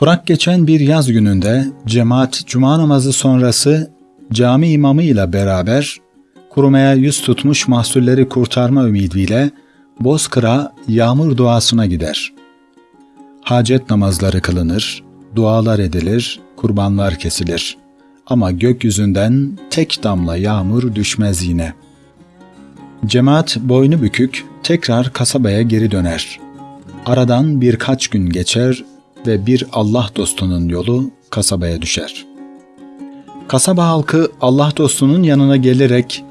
Kurak geçen bir yaz gününde cemaat cuma namazı sonrası cami imamı ile beraber kurumaya yüz tutmuş mahsulleri kurtarma ümidiyle Bozkır'a yağmur duasına gider. Hacet namazları kılınır, dualar edilir, kurbanlar kesilir. Ama gökyüzünden tek damla yağmur düşmez yine. Cemaat boynu bükük tekrar kasabaya geri döner. Aradan birkaç gün geçer ve bir Allah dostunun yolu kasabaya düşer. Kasaba halkı Allah dostunun yanına gelerek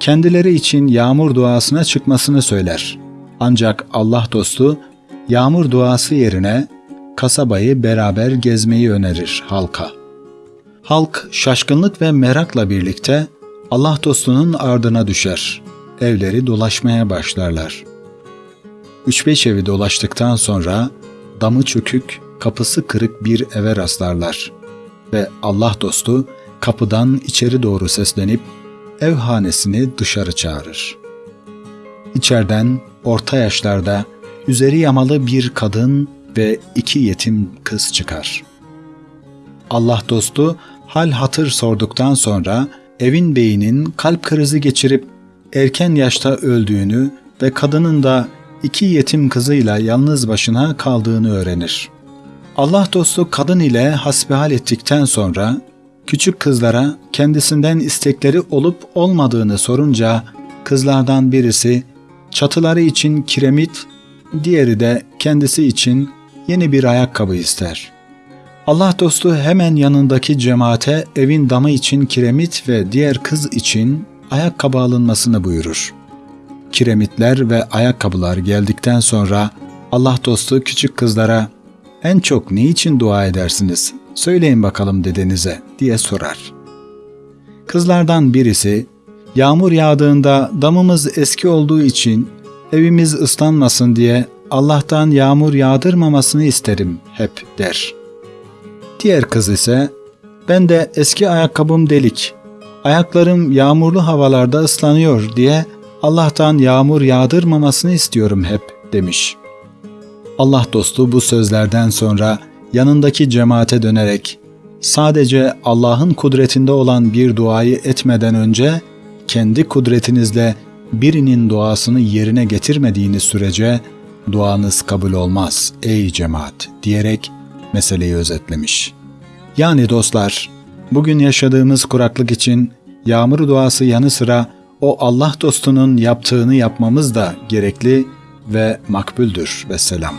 kendileri için yağmur duasına çıkmasını söyler. Ancak Allah dostu yağmur duası yerine kasabayı beraber gezmeyi önerir halka. Halk şaşkınlık ve merakla birlikte Allah dostunun ardına düşer. Evleri dolaşmaya başlarlar. Üç beş evi dolaştıktan sonra damı çökük, kapısı kırık bir eve rastlarlar. Ve Allah dostu kapıdan içeri doğru seslenip ev hanesini dışarı çağırır. İçeriden orta yaşlarda üzeri yamalı bir kadın ve iki yetim kız çıkar. Allah dostu hal hatır sorduktan sonra evin beyinin kalp krizi geçirip erken yaşta öldüğünü ve kadının da iki yetim kızıyla yalnız başına kaldığını öğrenir. Allah dostu kadın ile hasbihal ettikten sonra küçük kızlara kendisinden istekleri olup olmadığını sorunca kızlardan birisi çatıları için kiremit, diğeri de kendisi için yeni bir ayakkabı ister. Allah dostu hemen yanındaki cemaate evin damı için kiremit ve diğer kız için ayakkabı alınmasını buyurur. Kiremitler ve ayakkabılar geldikten sonra Allah dostu küçük kızlara en çok ne için dua edersiniz? Söyleyin bakalım dedenize diye sorar. Kızlardan birisi yağmur yağdığında damımız eski olduğu için evimiz ıslanmasın diye Allah'tan yağmur yağdırmamasını isterim hep der. Diğer kız ise ben de eski ayakkabım delik. Ayaklarım yağmurlu havalarda ıslanıyor diye Allah'tan yağmur yağdırmamasını istiyorum hep demiş. Allah dostu bu sözlerden sonra yanındaki cemaate dönerek sadece Allah'ın kudretinde olan bir duayı etmeden önce kendi kudretinizle birinin duasını yerine getirmediğiniz sürece duanız kabul olmaz ey cemaat diyerek meseleyi özetlemiş. Yani dostlar, bugün yaşadığımız kuraklık için yağmur duası yanı sıra o Allah dostunun yaptığını yapmamız da gerekli ve makbuldür ve selam.